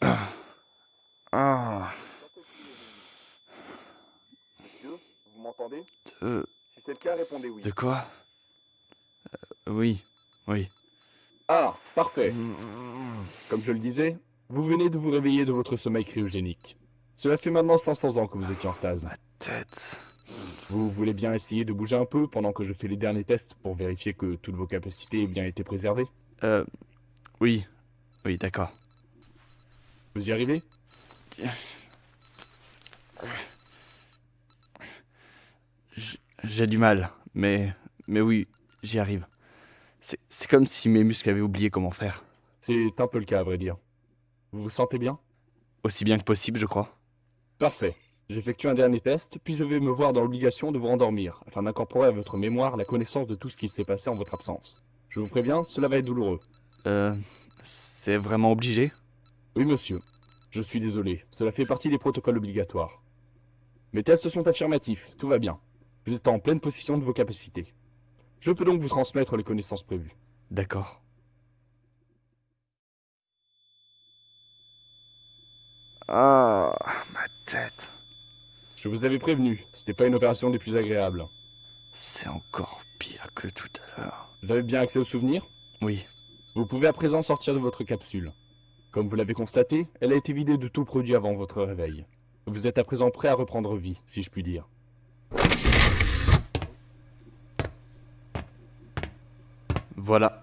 Ah. Monsieur, vous m'entendez De... Si c'est le cas, répondez oui. De quoi Euh, Oui, oui. Ah, parfait. Comme je le disais, vous venez de vous réveiller de votre sommeil cryogénique. Cela fait maintenant 500 ans que vous étiez en stase. Ma tête. Vous voulez bien essayer de bouger un peu pendant que je fais les derniers tests pour vérifier que toutes vos capacités aient bien été préservées? Euh... Oui. Oui, d'accord. Vous y arrivez? J'ai du mal, mais... Mais oui, j'y arrive. C'est c'est comme si mes muscles avaient oublié comment faire. C'est un peu le cas, à vrai dire. Vous vous sentez bien? Aussi bien que possible, je crois. Parfait. J'effectue un dernier test, puis je vais me voir dans l'obligation de vous rendormir, afin d'incorporer à votre mémoire la connaissance de tout ce qui s'est passé en votre absence. Je vous préviens, cela va être douloureux. Euh... C'est vraiment obligé? Oui, monsieur. Je suis désolé, cela fait partie des protocoles obligatoires. Mes tests sont affirmatifs, tout va bien. Vous êtes en pleine possession de vos capacités. Je peux donc vous transmettre les connaissances prévues. D'accord. Ah, ma tête. Je vous avais prévenu, c'était pas une opération des plus agréables. C'est encore pire que tout à l'heure. Vous avez bien accès aux souvenirs? Oui, Vous pouvez à présent sortir de votre capsule. Comme vous l'avez constaté, elle a été vidée de tout produit avant votre réveil. Vous êtes à présent prêt à reprendre vie, si je puis dire. voilà.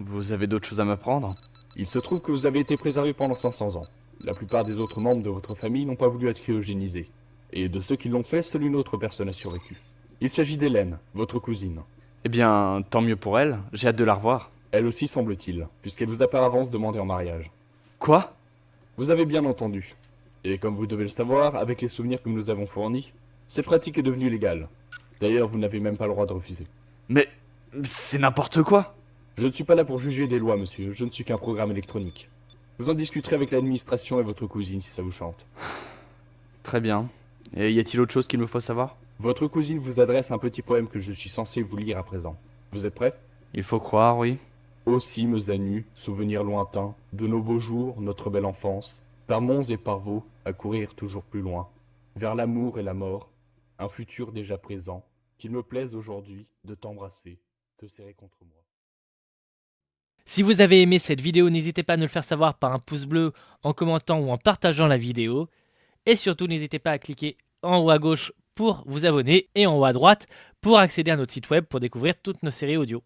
Vous avez d'autres choses à m'apprendre? Il se trouve que vous avez été préservé pendant 500 ans. La plupart des autres membres de votre famille n'ont pas voulu être cryogénisés. Et de ceux qui l'ont fait, seule une autre personne a survécu. Il s'agit d'Hélène, votre cousine. Eh bien, tant mieux pour elle. J'ai hâte de la revoir. Elle aussi semble-t-il, puisqu'elle vous a par avance demandé en mariage. Quoi? Vous avez bien entendu. Et comme vous devez le savoir, avec les souvenirs que nous nous avons fournis, cette pratique est devenue légale. D'ailleurs, vous n'avez même pas le droit de refuser. Mais... C'est n'importe quoi Je ne suis pas là pour juger des lois, monsieur, je ne suis qu'un programme électronique. Vous en discuterez avec l'administration et votre cousine si ça vous chante. Très bien. Et y a-t-il autre chose qu'il me faut savoir? Votre cousine vous adresse un petit poème que je suis censé vous lire à présent. Vous êtes prêt? Il faut croire, oui. Cimes à nu, souvenirs lointains, de nos beaux jours, notre belle enfance, par monts et par vaux, à courir toujours plus loin, vers l'amour et la mort, un futur déjà présent, qu'il me plaise aujourd'hui de t'embrasser, te serrer contre moi. Si vous avez aimé cette vidéo, n'hésitez pas à nous le faire savoir par un pouce bleu, en commentant ou en partageant la vidéo. Et surtout, n'hésitez pas à cliquer en haut à gauche pour vous abonner et en haut à droite pour accéder à notre site web pour découvrir toutes nos séries audio.